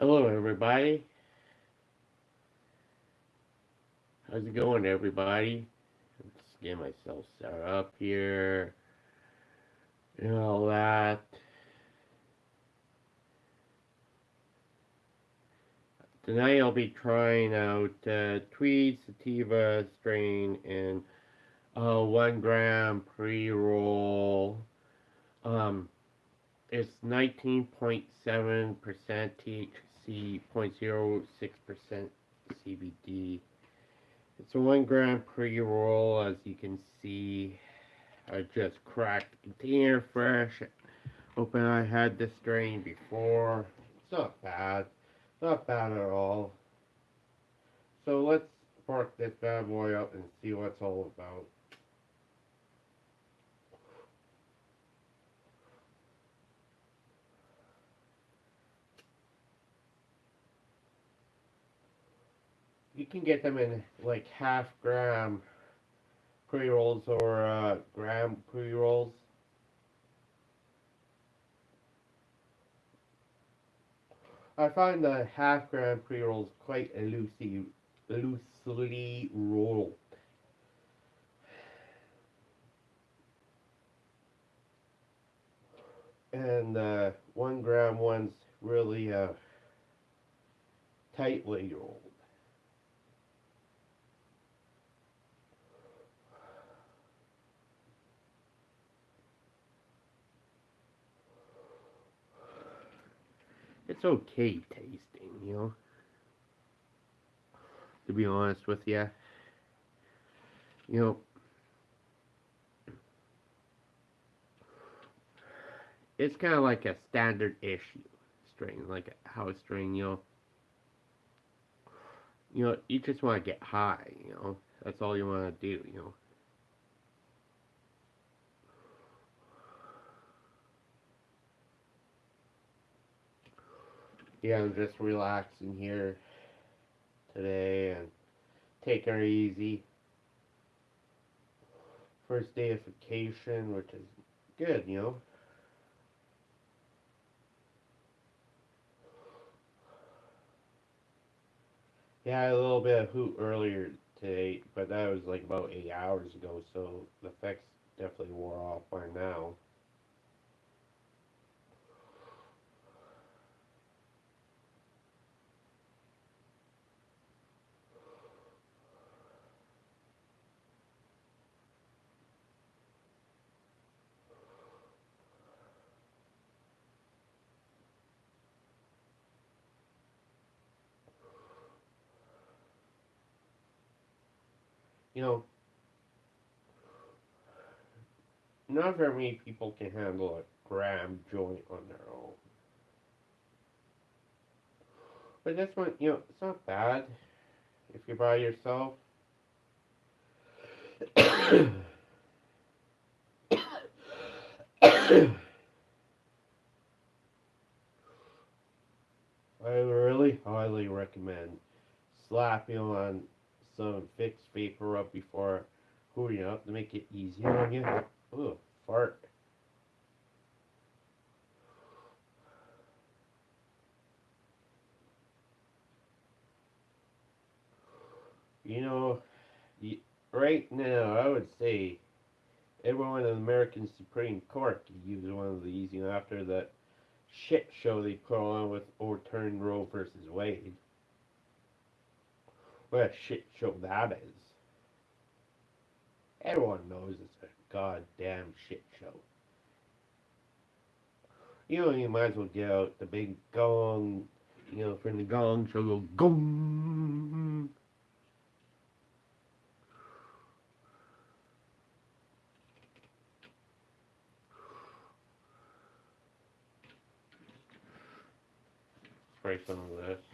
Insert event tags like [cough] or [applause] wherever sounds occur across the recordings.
Hello, everybody. How's it going, everybody? Let's get myself set up here and all that. Tonight I'll be trying out uh, Tweed Sativa strain and uh, one gram pre-roll. Um, it's 19.7% THC, 0.06% CBD. It's a one gram pre-roll, as you can see. I just cracked the container fresh. Open, I had this strain before. It's not bad. Not bad at all. So let's spark this bad boy up and see what it's all about. Can get them in like half gram pre-rolls or uh, gram pre-rolls. I find the half gram pre-rolls quite loosely, loosely rolled. And uh, one gram ones really uh, tightly rolled. It's okay tasting, you know. To be honest with you, you know, it's kind of like a standard issue string, like a house string, you know. You know, you just want to get high, you know. That's all you want to do, you know. Yeah, I'm just relaxing here today and taking it easy. First day of vacation, which is good, you know. Yeah, a little bit of hoot earlier today, but that was like about eight hours ago, so the effects definitely wore off by now. You know, not very many people can handle a gram joint on their own. But this one, you know, it's not bad if you're by yourself. [coughs] I really highly recommend slapping on some Vicks VapoRub before hooting up to make it easier on you. Ooh, fart. You know, right now, I would say everyone in the American Supreme Court could use one of these, you know, after that shit show they put on with overturned Roe versus Wade. What a shit show that is. Everyone knows it's a goddamn shit show. You know, you might as well get out the big gong, you know, from the gong show, go gong. Spray some of this.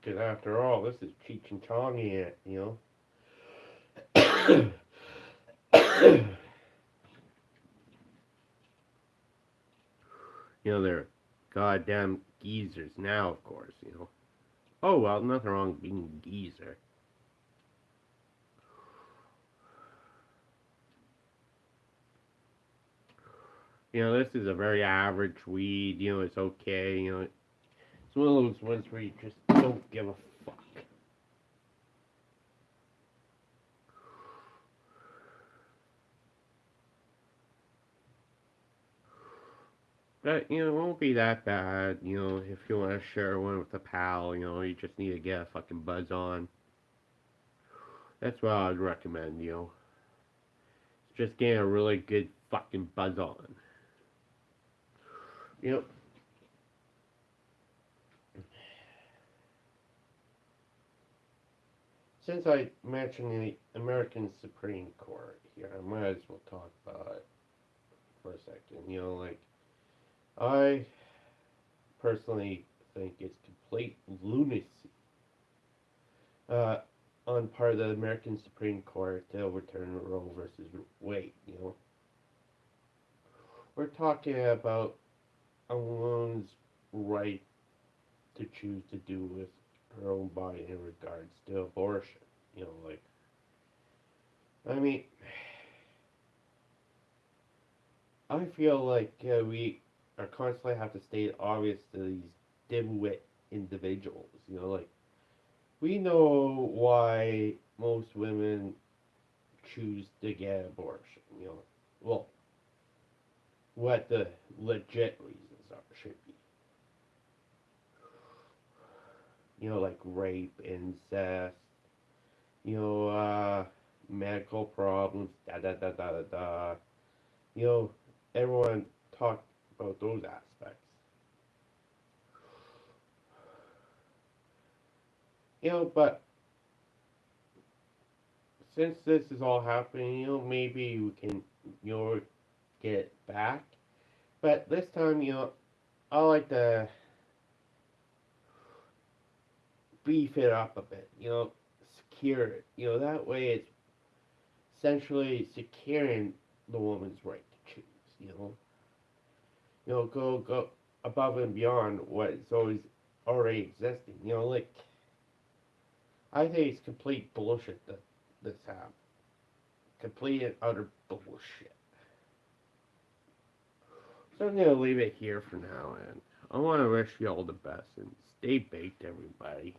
Because after all, this is Cheech and Chong you know. [coughs] you know, they're goddamn geezers now, of course, you know. Oh, well, nothing wrong with being a geezer. You know, this is a very average weed. You know, it's okay. You know, it's one of those ones where you just don't give a fuck. But, you know, it won't be that bad. You know, if you want to share one with a pal, you know, you just need to get a fucking buzz on. That's what I'd recommend, you know. Just getting a really good fucking buzz on. You know, since I mentioned the American Supreme Court here, I might as well talk about it for a second. You know, like, I personally think it's complete lunacy uh, on part of the American Supreme Court to overturn Roe versus Wade. You know, we're talking about a woman's right to choose to do with her own body in regards to abortion. You know, like, I mean, [sighs] I feel like uh, we are constantly have to state obvious to these dimwit individuals. You know, like, we know why most women choose to get abortion. You know, well, what the legit reasons are should be. You know, like rape, incest, you know, uh, medical problems, da da da da da da. You know, everyone talked about those aspects. You know, but since this is all happening, you know, maybe we can, you know, get back. But this time, you know, I like to beef it up a bit, you know, secure it. You know, that way it's essentially securing the woman's right to choose, you know. You know, go go above and beyond what is always already existing. You know, like I think it's complete bullshit that this happened. Complete and utter bullshit. So I'm gonna leave it here for now and I wanna wish you all the best and stay baked everybody.